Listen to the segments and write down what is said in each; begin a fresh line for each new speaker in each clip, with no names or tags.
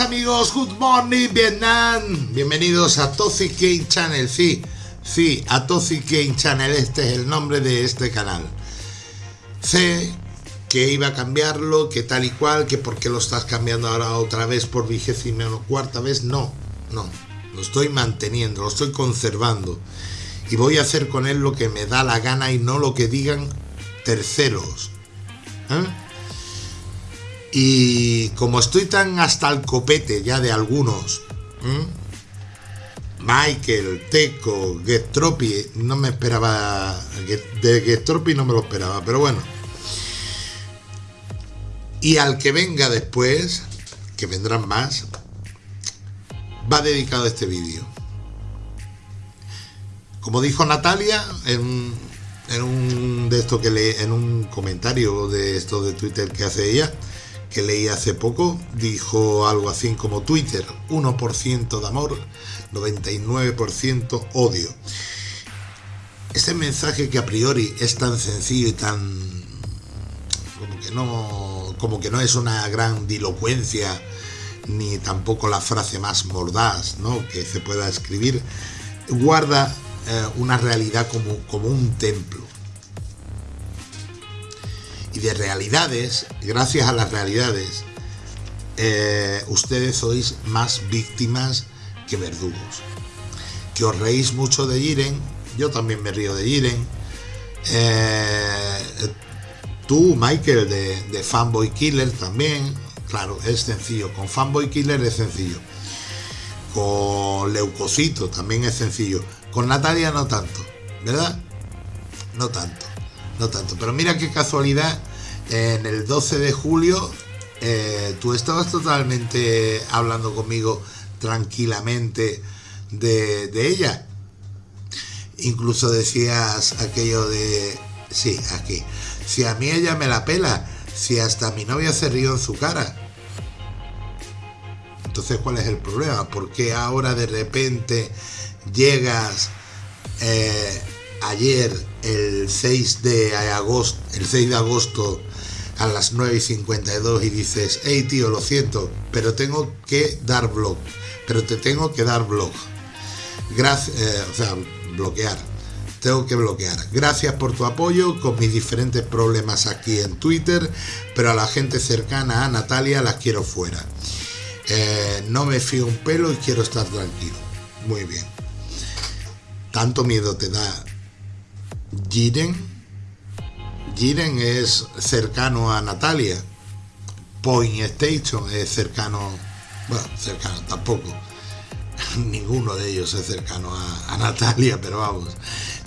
amigos, good morning Vietnam. Bienvenidos a Toxic Game Channel, sí, sí, a Toxic Game Channel, este es el nombre de este canal. Sé que iba a cambiarlo, que tal y cual, que por qué lo estás cambiando ahora otra vez por vigésima o cuarta vez, no, no, lo estoy manteniendo, lo estoy conservando y voy a hacer con él lo que me da la gana y no lo que digan terceros. ¿eh? Y como estoy tan hasta el copete ya de algunos, Michael, Teco, Gestropi, no me esperaba, de Gestropi no me lo esperaba, pero bueno. Y al que venga después, que vendrán más, va dedicado a este vídeo. Como dijo Natalia en, un de esto que en un comentario de esto de Twitter que hace ella, que leí hace poco, dijo algo así como Twitter, 1% de amor, 99% odio. Este mensaje que a priori es tan sencillo y tan como que no como que no es una gran dilocuencia ni tampoco la frase más mordaz ¿no? que se pueda escribir guarda eh, una realidad como, como un templo y de realidades, gracias a las realidades, eh, ustedes sois más víctimas que verdugos. Que os reís mucho de Jiren, yo también me río de Jiren. Eh, tú, Michael, de, de, Fanboy Killer también, claro, es sencillo. Con Fanboy Killer es sencillo. Con Leucocito también es sencillo. Con Natalia no tanto, ¿verdad? No tanto no tanto. Pero mira qué casualidad, en el 12 de julio eh, tú estabas totalmente hablando conmigo tranquilamente de, ella. Incluso decías aquello de, sí, aquí, si a mí ella me la pela, si hasta mi novia se rió en su cara. Entonces, ¿cuál es el problema? ¿Por qué ahora de repente llegas eh, ayer, el 6 de agosto, el 6 de agosto a las 9 y 52 y dices, hey tío, lo siento, pero tengo que dar blog, pero te tengo que dar blog. Gracias, eh, o sea, bloquear. Tengo que bloquear. Gracias por tu apoyo con mis diferentes problemas aquí en Twitter, pero a la gente cercana a Natalia las quiero fuera. Eh, no me fío un pelo y quiero estar tranquilo. Muy bien. Tanto miedo te da Jiren. Jiren es cercano a Natalia. Point Station es cercano, bueno, cercano tampoco. Ninguno de ellos es cercano a, Natalia, pero vamos,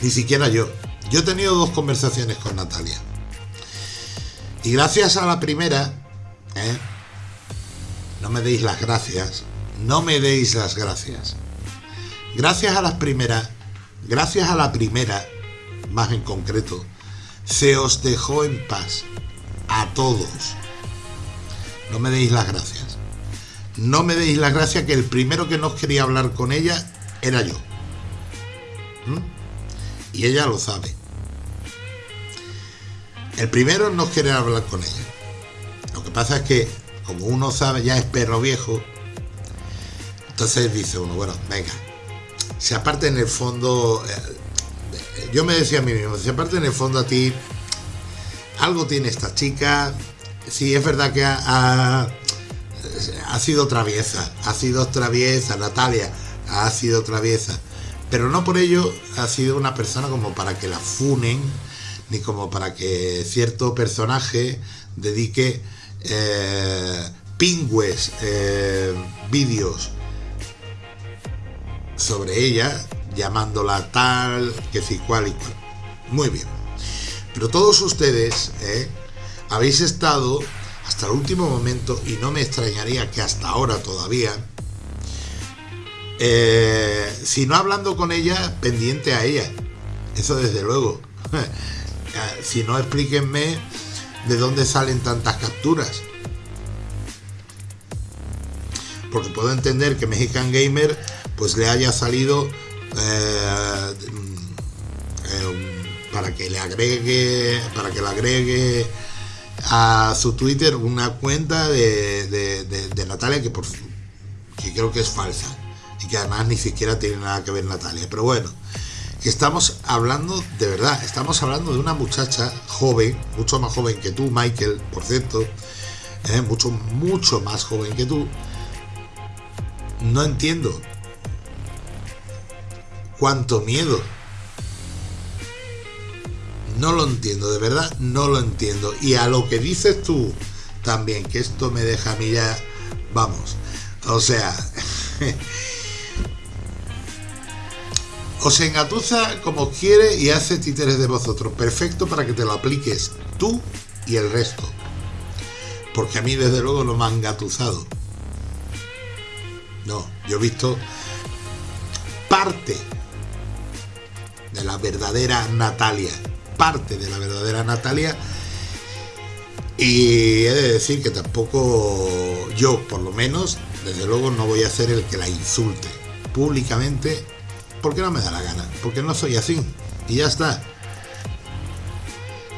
ni siquiera yo. Yo he tenido dos conversaciones con Natalia. Y gracias a la primera, ¿eh? no me deis las gracias, no me deis las gracias. Gracias a las primeras, gracias a la primera, más en concreto, se os dejó en paz a todos. No me deis las gracias. No me deis las gracias que el primero que no quería hablar con ella era yo. ¿Mm? Y ella lo sabe. El primero no quiere hablar con ella. Lo que pasa es que, como uno sabe, ya es perro viejo, entonces dice uno, bueno, venga, si aparte en el fondo, eh, yo me decía a mí mismo, si aparte en el fondo a ti, algo tiene esta chica, sí, es verdad que ha, ha, sido traviesa, ha sido traviesa, Natalia ha sido traviesa, pero no por ello ha sido una persona como para que la funen, ni como para que cierto personaje dedique eh, pingües eh, vídeos sobre ella llamándola tal, que si cual y cual. Muy bien. Pero todos ustedes ¿eh? habéis estado hasta el último momento, y no me extrañaría que hasta ahora todavía, eh, si no hablando con ella, pendiente a ella. Eso desde luego. si no, explíquenme de dónde salen tantas capturas. Porque puedo entender que Mexican Gamer pues le haya salido eh, eh, para que le agregue para que le agregue a su Twitter una cuenta de, Natalia que por, que creo que es falsa y que además ni siquiera tiene nada que ver Natalia. Pero bueno, estamos hablando de verdad, estamos hablando de una muchacha joven, mucho más joven que tú, Michael, por cierto, ¿eh? mucho, mucho más joven que tú. No entiendo cuánto miedo. No lo entiendo, de verdad no lo entiendo. Y a lo que dices tú también, que esto me deja a mí ya, vamos, o sea, os engatusa como quiere y hace títeres de vosotros. Perfecto para que te lo apliques tú y el resto. Porque a mí desde luego no me han engatusado. No, yo he visto parte la verdadera Natalia. Parte de la verdadera Natalia. Y he de decir que tampoco yo, por lo menos, desde luego no voy a ser el que la insulte públicamente porque no me da la gana, porque no soy así. Y ya está.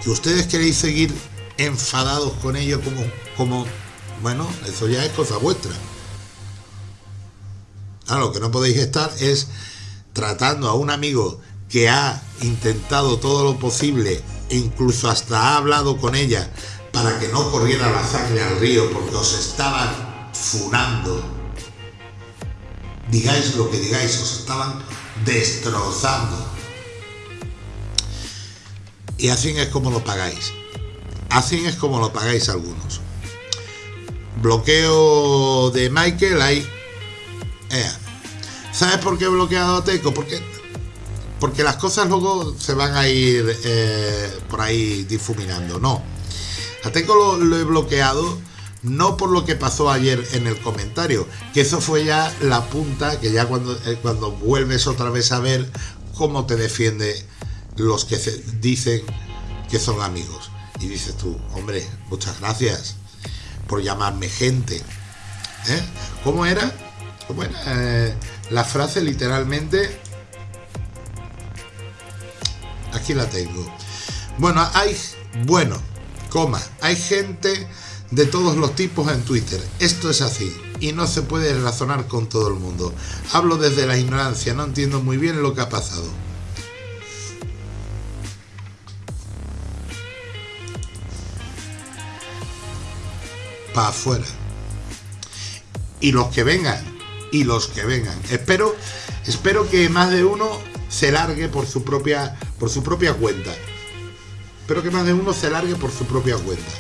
Que ustedes queréis seguir enfadados con ello como, como, bueno, eso ya es cosa vuestra. Ah, lo que no podéis estar es tratando a un amigo que ha intentado todo lo posible, e incluso hasta ha hablado con ella para que no corriera la sangre al río porque os estaban funando. Digáis lo que digáis, os estaban destrozando. Y así es como lo pagáis. Así es como lo pagáis algunos. Bloqueo de Michael ahí. ¿Sabes por qué he bloqueado a Teco? Porque, porque las cosas luego se van a ir eh, por ahí difuminando. No. A Teco lo he bloqueado no por lo que pasó ayer en el comentario, que eso fue ya la punta, que ya cuando, eh, cuando vuelves otra vez a ver cómo te defiende los que dicen que son amigos. Y dices tú, hombre, muchas gracias por llamarme gente. ¿Eh? ¿Cómo era? ¿Cómo era? Eh, la frase literalmente... Aquí la tengo. Bueno, hay... Bueno, coma, hay gente de todos los tipos en Twitter. Esto es así y no se puede razonar con todo el mundo. Hablo desde la ignorancia, no entiendo muy bien lo que ha pasado. Para afuera. Y los que vengan, y los que vengan. Espero, espero que más de uno se largue por su propia, por su propia cuenta. Espero que más de uno se largue por su propia cuenta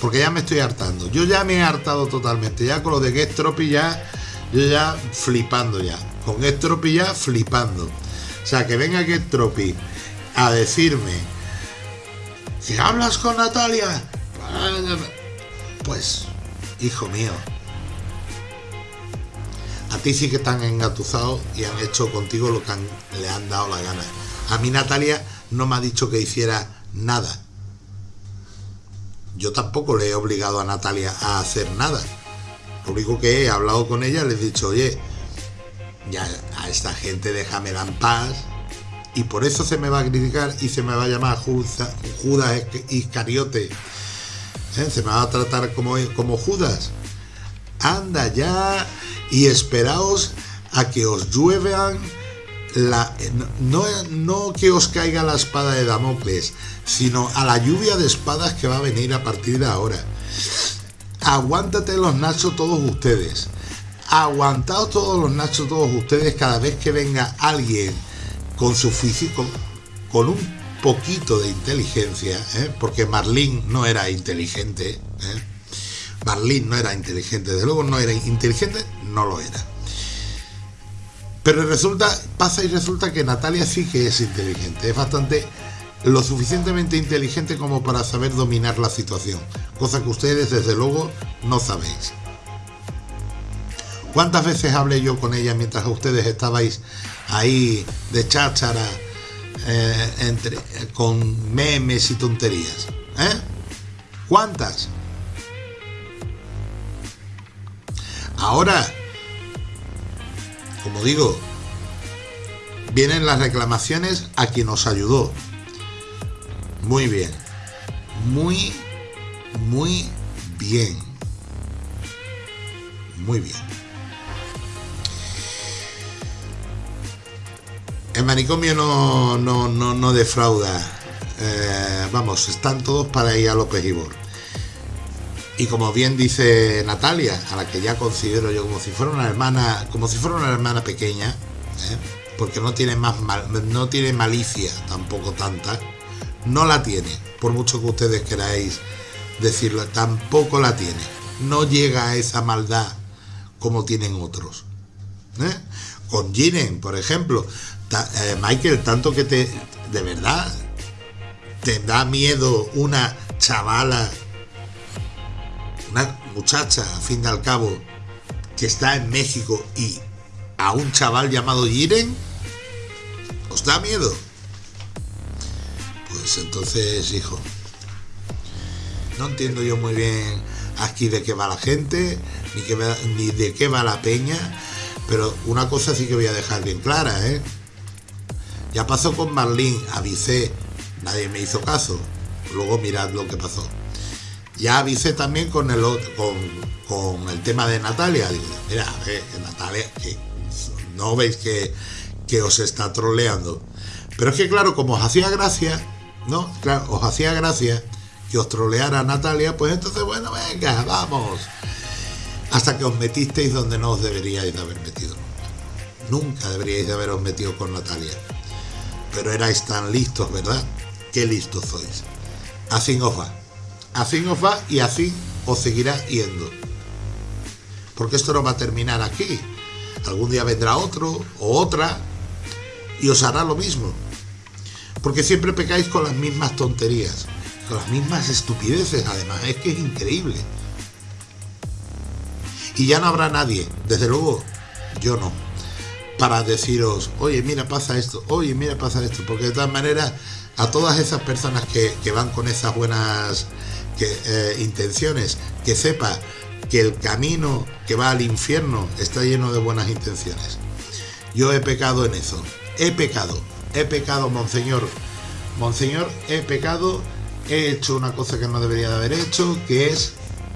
porque ya me estoy hartando. Yo ya me he hartado totalmente. Ya con lo de Gestropi ya, yo ya flipando ya. Con Gestropi ya flipando. O sea, que venga Gestropi a decirme, si hablas con Natalia, pues, hijo mío, a ti sí que están engatusados y han hecho contigo lo que le han dado la gana. A mí Natalia no me ha dicho que hiciera nada yo tampoco le he obligado a Natalia a hacer nada. Lo único que he hablado con ella, le he dicho, oye, ya a esta gente déjamela en paz. Y por eso se me va a criticar y se me va a llamar Judas Iscariote. ¿Eh? Se me va a tratar como Judas. Anda ya y esperaos a que os lluevan la, no, no que os caiga la espada de Damocles, sino a la lluvia de espadas que va a venir a partir de ahora. Aguántate los nachos todos ustedes. Aguantaos todos los nachos todos ustedes cada vez que venga alguien con su físico, con un poquito de inteligencia, ¿eh? porque Marlene no era inteligente. ¿eh? Marlene no era inteligente, desde luego no era inteligente, no lo era. Pero resulta, pasa y resulta que Natalia sí que es inteligente, es bastante lo suficientemente inteligente como para saber dominar la situación, cosa que ustedes desde luego no sabéis. ¿Cuántas veces hablé yo con ella mientras ustedes estabais ahí de cháchara eh, entre, con memes y tonterías? ¿Eh? ¿Cuántas? Ahora, como digo, vienen las reclamaciones a quien nos ayudó, muy bien. Muy, muy bien. muy bien. El manicomio no, no, no, defrauda. Eh, vamos, están todos para ir a López Ibor. Y como bien dice Natalia, a la que ya considero yo como si fuera una hermana, como si fuera una hermana pequeña, ¿eh? porque no tiene más no tiene malicia tampoco tanta, no la tiene, por mucho que ustedes queráis decirlo, tampoco la tiene. No llega a esa maldad como tienen otros. ¿eh? Con Jiren, por ejemplo, eh, Michael, tanto que te, de verdad, te da miedo una chavala, una muchacha, a fin de al cabo, que está en México y a un chaval llamado Jiren, ¿os da miedo? Pues entonces, hijo, no entiendo yo muy bien aquí de qué va la gente, ni, ni de qué va la peña, pero una cosa sí que voy a dejar bien clara, ¿eh? Ya pasó con Marlene, avisé, nadie me hizo caso. Luego mirad lo que pasó. Ya avisé también con el con, el tema de Natalia. Digo, mira, Natalia, no veis que, que os está troleando. Pero es que claro, como os hacía gracia, ¿no? Claro, os hacía gracia que os troleara Natalia, pues entonces, bueno, venga, vamos. Hasta que os metisteis donde no os deberíais de haber metido. Nunca deberíais de haberos metido con Natalia pero erais tan listos, ¿verdad? Qué listos sois. Así os va. Así os va y así os seguirá yendo. Porque esto no va a terminar aquí. Algún día vendrá otro o otra y os hará lo mismo. Porque siempre pecáis con las mismas tonterías, con las mismas estupideces, además. Es que es increíble. Y ya no habrá nadie, desde luego, yo no para deciros, oye, mira, pasa esto, oye, mira, pasa esto, porque de todas maneras, a todas esas personas que, van con esas buenas eh, intenciones, que sepa que el camino que va al infierno está lleno de buenas intenciones. Yo he pecado en eso, he pecado, he pecado, monseñor, monseñor, he pecado, he hecho una cosa que no debería de haber hecho, que es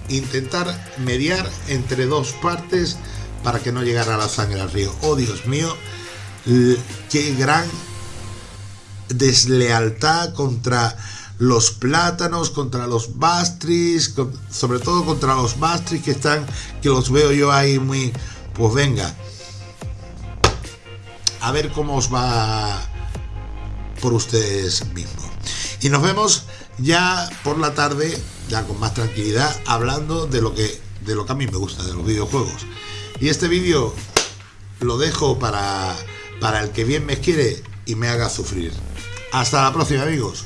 intentar mediar entre dos partes para que no llegara la sangre al río. Oh Dios mío, qué gran deslealtad contra los plátanos, contra los bastris, sobre todo contra los bastris que están, que los veo yo ahí muy, pues venga, a ver cómo os va por ustedes mismos. Y nos vemos ya por la tarde, ya con más tranquilidad, hablando de lo que, de lo que a mí me gusta, de los videojuegos. Y este vídeo lo dejo para, para el que bien me quiere y me haga sufrir. Hasta la próxima amigos.